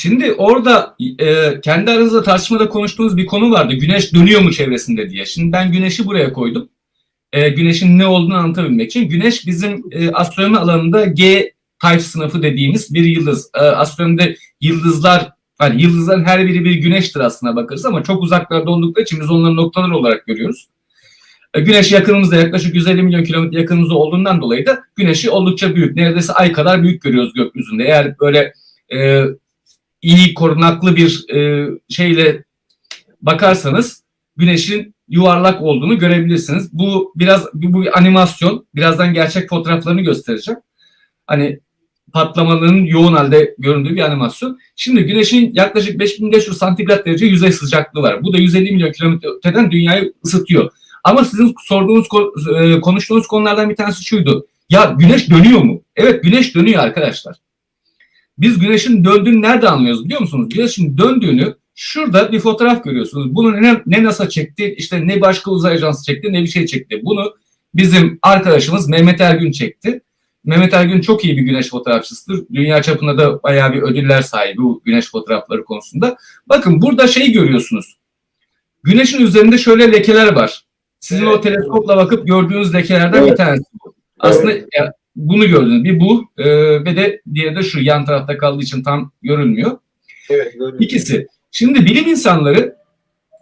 Şimdi orada e, kendi aranızda tartışmada konuştuğunuz bir konu vardı. Güneş dönüyor mu çevresinde diye. Şimdi ben güneşi buraya koydum. E, güneşin ne olduğunu anlatabilmek için. Güneş bizim e, astronomi alanında G type sınıfı dediğimiz bir yıldız. E, astronomide yıldızlar, hani yıldızların her biri bir güneştir aslına bakarız ama çok uzaklarda oldukları için biz onları noktalar olarak görüyoruz. E, Güneş yakınımızda yaklaşık 150 milyon kilometre yakınımızda olduğundan dolayı da güneşi oldukça büyük. Neredeyse ay kadar büyük görüyoruz gökyüzünde. Eğer böyle e, iyi korunaklı bir e, şeyle bakarsanız güneşin yuvarlak olduğunu görebilirsiniz. Bu biraz bu, bir animasyon. Birazdan gerçek fotoğraflarını göstereceğim. Hani patlamaların yoğun halde göründüğü bir animasyon. Şimdi güneşin yaklaşık 5500 santigrat derece yüzey sıcaklığı var. Bu da 150 milyon kilometre öteden dünyayı ısıtıyor. Ama sizin sorduğunuz, e, konuştuğunuz konulardan bir tanesi şuydu. Ya güneş dönüyor mu? Evet güneş dönüyor arkadaşlar. Biz güneşin döndüğünü nerede anlıyoruz biliyor musunuz? Güneşin döndüğünü şurada bir fotoğraf görüyorsunuz. Bunu ne, ne NASA çekti, işte ne başka uzay ajansı çekti, ne bir şey çekti. Bunu bizim arkadaşımız Mehmet Ergün çekti. Mehmet Ergün çok iyi bir güneş fotoğrafçısıdır. Dünya çapında da bayağı bir ödüller sahibi bu güneş fotoğrafları konusunda. Bakın burada şeyi görüyorsunuz. Güneşin üzerinde şöyle lekeler var. Sizin o teleskopla bakıp gördüğünüz lekelerden bir tanesi bu. Aslında ya, bunu gördünüz. Bir bu e, ve de diğeri de şu yan tarafta kaldığı için tam görünmüyor. Evet. İkisi. Şimdi bilim insanları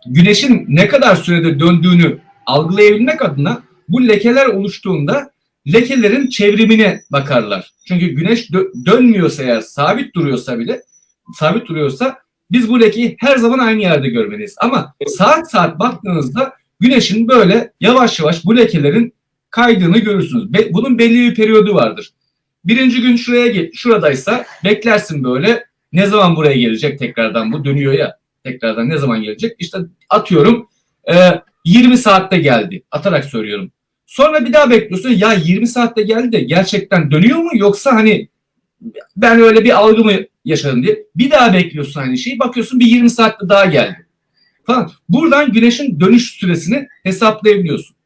güneşin ne kadar sürede döndüğünü algılayabilmek adına bu lekeler oluştuğunda lekelerin çevrimine bakarlar. Çünkü güneş dö- dönmüyorsa eğer sabit duruyorsa bile sabit duruyorsa biz bu lekeyi her zaman aynı yerde görmeliyiz. Ama saat saat baktığınızda güneşin böyle yavaş yavaş bu lekelerin kaydığını görürsünüz. Be- bunun belli bir periyodu vardır. Birinci gün şuraya gel, şuradaysa beklersin böyle ne zaman buraya gelecek tekrardan bu dönüyor ya tekrardan ne zaman gelecek? İşte atıyorum e, 20 saatte geldi atarak söylüyorum. Sonra bir daha bekliyorsun ya 20 saatte geldi de gerçekten dönüyor mu yoksa hani ben öyle bir algı mı yaşadım diye bir daha bekliyorsun aynı şeyi bakıyorsun bir 20 saatte daha geldi falan. Buradan güneşin dönüş süresini hesaplayabiliyorsun.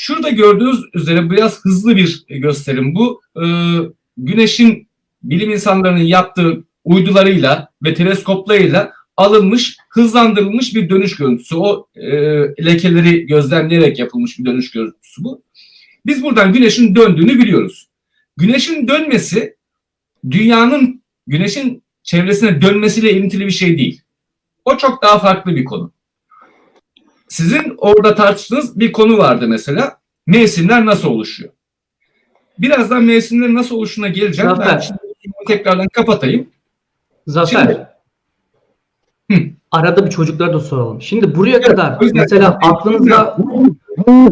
Şurada gördüğünüz üzere biraz hızlı bir gösterim bu. Ee, güneşin bilim insanlarının yaptığı uydularıyla ve teleskoplarıyla alınmış, hızlandırılmış bir dönüş görüntüsü. O e, lekeleri gözlemleyerek yapılmış bir dönüş görüntüsü bu. Biz buradan güneşin döndüğünü biliyoruz. Güneşin dönmesi dünyanın güneşin çevresine dönmesiyle ilintili bir şey değil. O çok daha farklı bir konu. Sizin orada tartıştığınız bir konu vardı mesela. Mevsimler nasıl oluşuyor? Birazdan mevsimlerin nasıl oluşuna geleceğim. Ben Zafer. şimdi bunu tekrardan kapatayım. Zafer. Hı. Arada bir çocuklara da soralım. Şimdi buraya kadar mesela aklınızda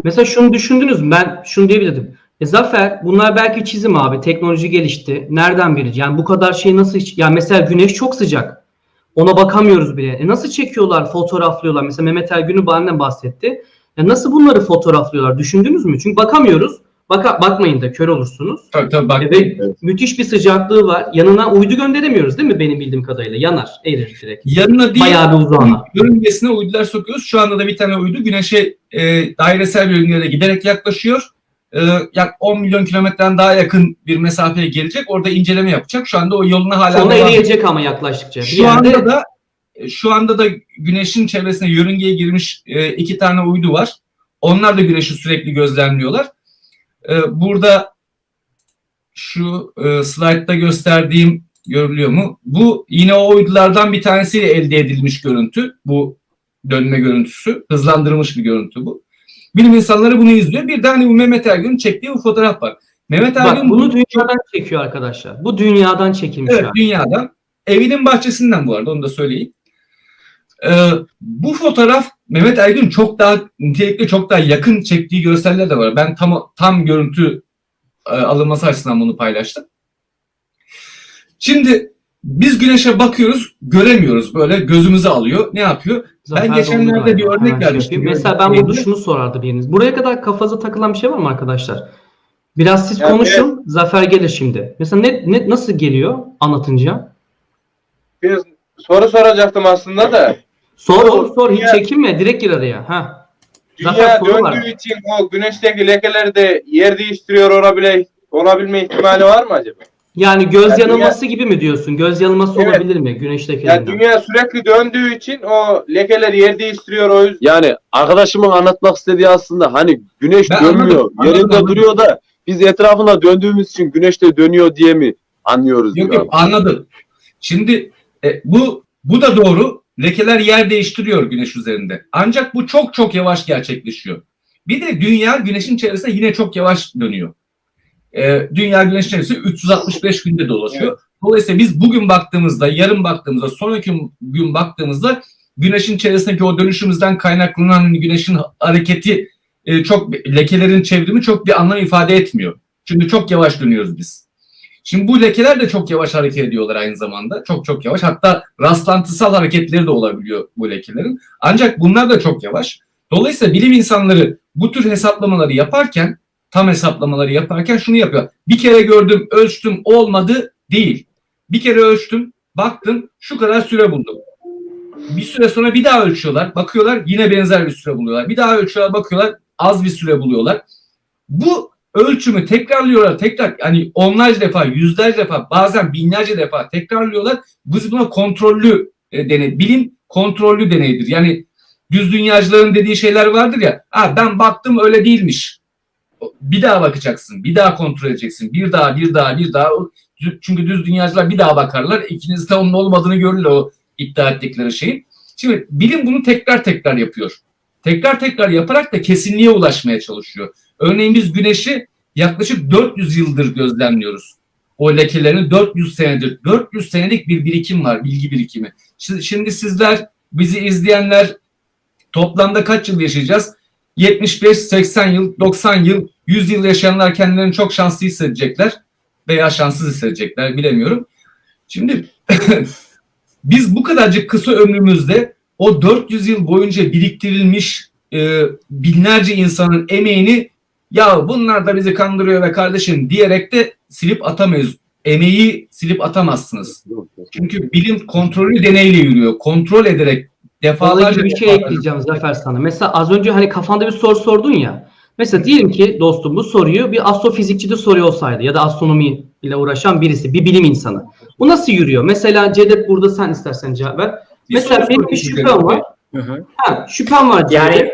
mesela şunu düşündünüz mü? Ben şunu diyebilirdim. E Zafer bunlar belki çizim abi. Teknoloji gelişti. Nereden bilir? Yani bu kadar şey nasıl hiç... Yani mesela güneş çok sıcak. Ona bakamıyoruz bile. E nasıl çekiyorlar, fotoğraflıyorlar? Mesela Mehmet Ergün'ü benden bahsetti. Ya nasıl bunları fotoğraflıyorlar? Düşündünüz mü? Çünkü bakamıyoruz. Baka, bakmayın da kör olursunuz. Tabii tabii bak. E ve müthiş bir sıcaklığı var. Yanına uydu gönderemiyoruz değil mi benim bildiğim kadarıyla? Yanar, erir direkt. Yanına değil, Bayağı bir uzağına. yörüngesine uydular sokuyoruz. Şu anda da bir tane uydu güneşe e, dairesel bir yörüngede giderek yaklaşıyor. E, yak 10 milyon kilometreden daha yakın bir mesafeye gelecek. Orada inceleme yapacak. Şu anda o yoluna hala Sonra eriyecek ama yaklaştıkça. Şu yerde anda da şu anda da güneşin çevresine yörüngeye girmiş e, iki tane uydu var. Onlar da güneşi sürekli gözlemliyorlar. E, burada şu e, slaytta gösterdiğim görülüyor mu? Bu yine o uydulardan bir tanesiyle elde edilmiş görüntü. Bu dönme görüntüsü. Hızlandırılmış bir görüntü bu. Bilim insanları bunu izliyor. Bir de hani bu Mehmet Ergün'ün çektiği bu fotoğraf var. Mehmet bak Ergün bunu dünyadan çekiyor arkadaşlar. Bu dünyadan çekilmiş Evet hali. dünyadan. Evinin bahçesinden bu arada onu da söyleyeyim. Ee, bu fotoğraf Mehmet Ergün çok daha nitelikli çok daha yakın çektiği görseller de var. Ben tam tam görüntü e, alınması açısından bunu paylaştım. Şimdi biz güneşe bakıyoruz, göremiyoruz. Böyle gözümüzü alıyor. Ne yapıyor? Zafer geçenlerde dondu galiba. bir örnek şey vermiştim. Mesela ben burada şunu sorardı biriniz. Buraya kadar kafanıza takılan bir şey var mı arkadaşlar? Biraz siz Ya konuşun. Zafer gelir şimdi. Mesela ne, ne nasıl geliyor anlatınca? Bir soru soracaktım aslında da. Sor Sor, sor, hiç çekinme direkt gir araya. Ha. Dünya Zaten soru var. döndüğü için o güneşteki lekeler de yer değiştiriyor olabile, olabilme ihtimali var mı acaba? Yani göz Yani yanılması gibi mi diyorsun? Göz yanılması Evet. olabilir mi güneş lekelerinden? Yani dünya sürekli döndüğü için o lekeler yer değiştiriyor o yüzden. Yani arkadaşımın anlatmak istediği aslında hani güneş Ben dönmüyor. anladım, anladım, yerinde anladım. duruyor da biz etrafına döndüğümüz için güneş de dönüyor diye mi anlıyoruz? Yok diyor. yok anladım. Şimdi e, bu bu da doğru. Lekeler yer değiştiriyor güneş üzerinde. Ancak bu çok çok yavaş gerçekleşiyor. Bir de dünya güneşin çevresinde yine çok yavaş dönüyor. E, dünya güneşin çevresinde 365 günde dolaşıyor. Dolayısıyla biz bugün baktığımızda, yarın baktığımızda, sonraki gün baktığımızda güneşin çevresindeki o dönüşümüzden kaynaklanan güneşin hareketi e, çok lekelerin çevrimi çok bir anlam ifade etmiyor. Çünkü çok yavaş dönüyoruz biz. Şimdi bu lekeler de çok yavaş hareket ediyorlar aynı zamanda. Çok çok yavaş. Hatta rastlantısal hareketleri de olabiliyor bu lekelerin. Ancak bunlar da çok yavaş. Dolayısıyla bilim insanları bu tür hesaplamaları yaparken, tam hesaplamaları yaparken şunu yapıyor. Bir kere gördüm, ölçtüm, olmadı değil. Bir kere ölçtüm, baktım, şu kadar süre buldum. Bir süre sonra bir daha ölçüyorlar, bakıyorlar yine benzer bir süre buluyorlar. Bir daha ölçüyorlar, bakıyorlar az bir süre buluyorlar. Bu ölçümü tekrarlıyorlar tekrar yani onlarca defa yüzlerce defa bazen binlerce defa tekrarlıyorlar. Biz buna kontrollü e, deney bilim kontrollü deneydir. Yani düz dünyacıların dediği şeyler vardır ya ha ben baktım öyle değilmiş. Bir daha bakacaksın bir daha kontrol edeceksin bir daha bir daha bir daha çünkü düz dünyacılar bir daha bakarlar ikiniz de onun olmadığını görürler o iddia ettikleri şeyin. Şimdi bilim bunu tekrar tekrar yapıyor. Tekrar tekrar yaparak da kesinliğe ulaşmaya çalışıyor. Örneğin biz güneşi yaklaşık 400 yıldır gözlemliyoruz. O lekelerini 400 senedir. 400 senelik bir birikim var, bilgi birikimi. Şimdi sizler, bizi izleyenler toplamda kaç yıl yaşayacağız? 75, 80 yıl, 90 yıl, 100 yıl yaşayanlar kendilerini çok şanslı hissedecekler veya şanssız hissedecekler bilemiyorum. Şimdi biz bu kadarcık kısa ömrümüzde o 400 yıl boyunca biriktirilmiş e, binlerce insanın emeğini ya bunlar da bizi kandırıyor ve kardeşim diyerek de silip atamayız. Emeği silip atamazsınız. Çünkü bilim kontrollü deneyle yürüyor. Kontrol ederek defalarca bir şey ekleyeceğim Zafer sana. Mesela az önce hani kafanda bir soru sordun ya. Mesela diyelim ki dostum bu soruyu bir astrofizikçi de soruyor olsaydı ya da astronomi ile uğraşan birisi, bir bilim insanı. Bu nasıl yürüyor? Mesela Cedep burada sen istersen cevap ver. Bir Mesela benim bir şüphem var. Hı hı. Ha, şüphem var Cedep. Yani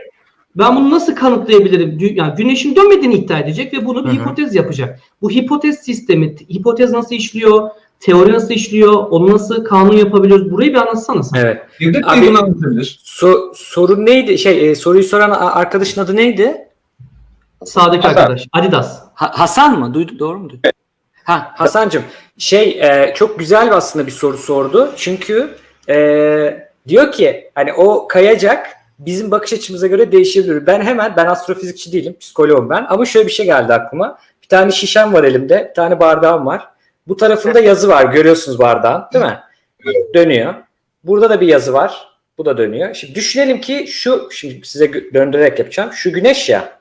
Ben bunu nasıl kanıtlayabilirim? Yani güneşin dönmediğini iddia edecek ve bunu bir Hı hı. hipotez yapacak. Bu hipotez sistemi, hipotez nasıl işliyor? Teori nasıl işliyor? Onu nasıl kanun yapabiliyoruz? Burayı bir anlatsana sen. evet. Devlet Abi- bunu anlatabilir. So, sorun neydi? Şey e, soruyu soran arkadaşın adı neydi? Sağdaki Hasan. arkadaş. Adidas. Ha- Hasan mı? Duyduk doğru mu? duydum? Ha Hasancığım şey e, çok güzel bir aslında bir soru sordu. Çünkü e, diyor ki hani o kayacak bizim bakış açımıza göre değişebilir. Ben hemen ben astrofizikçi değilim, psikoloğum ben ama şöyle bir şey geldi aklıma. Bir tane şişem var elimde, bir tane bardağım var. Bu tarafında yazı var. Görüyorsunuz bardağın, değil mi? Dönüyor. Burada da bir yazı var. Bu da dönüyor. Şimdi düşünelim ki şu şimdi size döndürerek yapacağım. Şu güneş ya.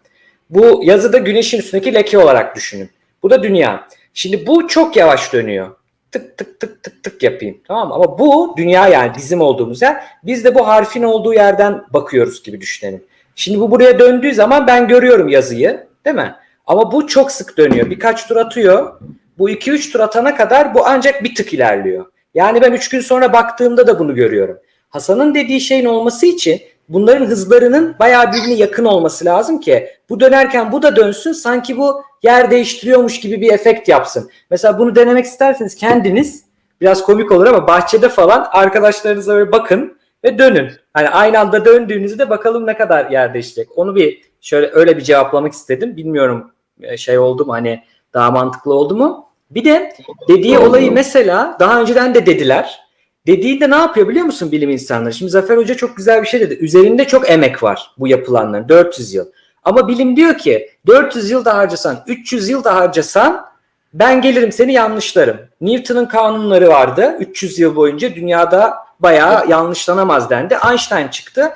Bu yazıda güneşin üstündeki leke olarak düşünün. Bu da dünya. Şimdi bu çok yavaş dönüyor. Tık tık tık tık tık yapayım. Tamam mı? Ama bu dünya yani bizim olduğumuz yer. Biz de bu harfin olduğu yerden bakıyoruz gibi düşünelim. Şimdi bu buraya döndüğü zaman ben görüyorum yazıyı. Değil mi? Ama bu çok sık dönüyor. Birkaç tur atıyor. Bu 2-3 tur atana kadar bu ancak bir tık ilerliyor. Yani ben 3 gün sonra baktığımda da bunu görüyorum. Hasan'ın dediği şeyin olması için bunların hızlarının bayağı birbirine yakın olması lazım ki bu dönerken bu da dönsün sanki bu yer değiştiriyormuş gibi bir efekt yapsın. Mesela bunu denemek isterseniz kendiniz biraz komik olur ama bahçede falan arkadaşlarınıza böyle bakın ve dönün. Hani aynı anda döndüğünüzde bakalım ne kadar yer değişecek. Onu bir şöyle öyle bir cevaplamak istedim. Bilmiyorum e, şey oldu mu hani daha mantıklı oldu mu? Bir de dediği olayı mesela daha önceden de dediler. Dediğinde ne yapıyor biliyor musun bilim insanları? Şimdi Zafer Hoca çok güzel bir şey dedi. Üzerinde çok emek var bu yapılanların 400 yıl. Ama bilim diyor ki 400 yıl da harcasan, 300 yıl da harcasan ben gelirim seni yanlışlarım. Newton'un kanunları vardı 300 yıl boyunca dünyada bayağı yanlışlanamaz dendi. Einstein çıktı.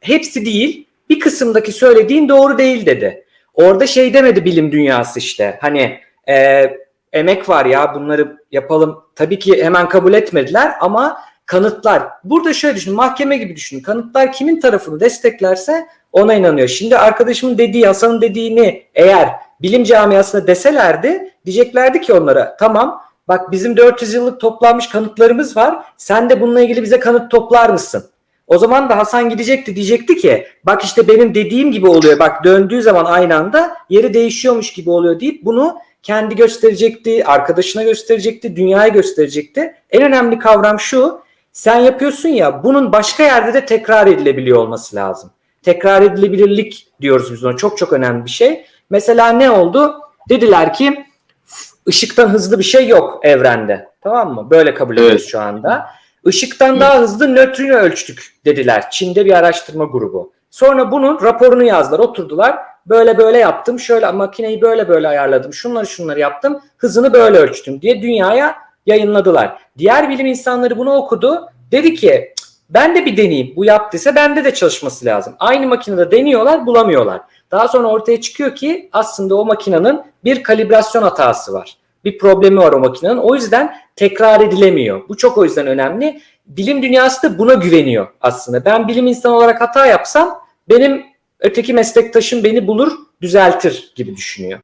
Hepsi değil bir kısımdaki söylediğin doğru değil dedi. Orada şey demedi bilim dünyası işte hani e, emek var ya bunları yapalım. Tabii ki hemen kabul etmediler ama kanıtlar. Burada şöyle düşünün mahkeme gibi düşünün. Kanıtlar kimin tarafını desteklerse ona inanıyor. Şimdi arkadaşımın dediği Hasan'ın dediğini eğer bilim camiasına deselerdi diyeceklerdi ki onlara tamam bak bizim 400 yıllık toplanmış kanıtlarımız var. Sen de bununla ilgili bize kanıt toplar mısın? O zaman da Hasan gidecekti diyecekti ki bak işte benim dediğim gibi oluyor. Bak döndüğü zaman aynı anda yeri değişiyormuş gibi oluyor deyip bunu kendi gösterecekti, arkadaşına gösterecekti, dünyaya gösterecekti. En önemli kavram şu. Sen yapıyorsun ya bunun başka yerde de tekrar edilebiliyor olması lazım. Tekrar edilebilirlik diyoruz biz ona. Çok çok önemli bir şey. Mesela ne oldu? Dediler ki ışıktan hızlı bir şey yok evrende. Tamam mı? Böyle kabul ediyoruz Evet. şu anda. Işıktan daha hızlı nötrino ölçtük dediler. Çin'de bir araştırma grubu. Sonra bunun raporunu yazdılar. Oturdular. Böyle böyle yaptım. Şöyle makineyi böyle böyle ayarladım. Şunları şunları yaptım. Hızını böyle ölçtüm diye dünyaya yayınladılar. Diğer bilim insanları bunu okudu. Dedi ki "Cık, ben de bir deneyeyim. Bu yaptıysa bende de çalışması lazım. Aynı makinede deniyorlar bulamıyorlar. Daha sonra ortaya çıkıyor ki aslında o makinenin bir kalibrasyon hatası var. Bir problemi var o makinenin. O yüzden tekrar edilemiyor. Bu çok o yüzden önemli. Bilim dünyası da buna güveniyor aslında. Ben bilim insanı olarak hata yapsam benim öteki meslektaşım beni bulur, düzeltir gibi düşünüyor.